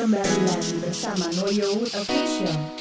Kembali lagi bersama Noyo Official.